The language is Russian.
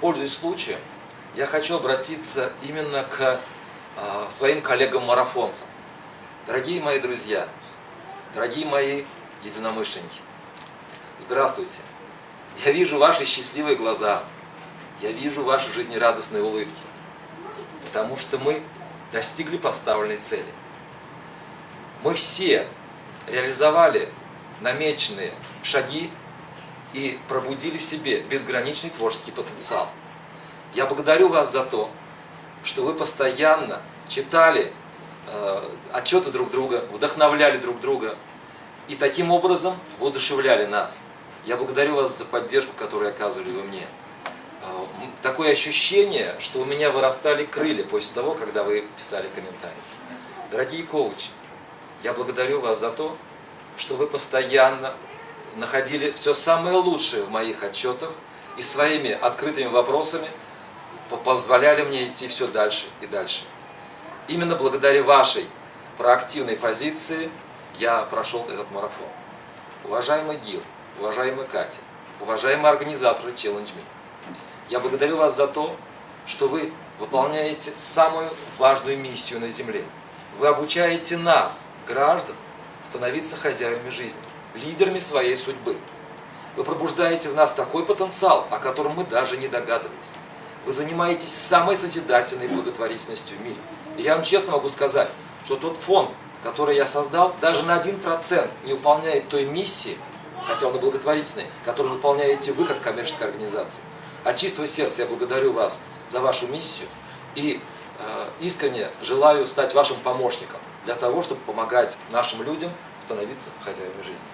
пользуясь случаем, я хочу обратиться именно к своим коллегам-марафонцам. Дорогие мои друзья, дорогие мои единомышленники, здравствуйте. Я вижу ваши счастливые глаза, я вижу ваши жизнерадостные улыбки, потому что мы достигли поставленной цели. Мы все реализовали намеченные шаги и пробудили в себе безграничный творческий потенциал. Я благодарю вас за то, что вы постоянно читали э, отчеты друг друга, вдохновляли друг друга и таким образом воодушевляли нас. Я благодарю вас за поддержку, которую оказывали вы мне. Э, такое ощущение, что у меня вырастали крылья после того, когда вы писали комментарии. Дорогие коучи, я благодарю вас за то, что вы постоянно находили все самое лучшее в моих отчетах и своими открытыми вопросами позволяли мне идти все дальше и дальше. Именно благодаря вашей проактивной позиции я прошел этот марафон. Уважаемый Гил, уважаемая Катя, уважаемые организаторы Challenge Me, я благодарю вас за то, что вы выполняете самую важную миссию на Земле. Вы обучаете нас, граждан, становиться хозяевами жизни, лидерами своей судьбы. Вы пробуждаете в нас такой потенциал, о котором мы даже не догадывались. Вы занимаетесь самой созидательной благотворительностью в мире. И я вам честно могу сказать, что тот фонд, который я создал, даже на 1% не выполняет той миссии, хотя он и благотворительный, которую выполняете вы как коммерческая организация. От чистого сердца я благодарю вас за вашу миссию и э, искренне желаю стать вашим помощником для того, чтобы помогать нашим людям становиться хозяевами жизни.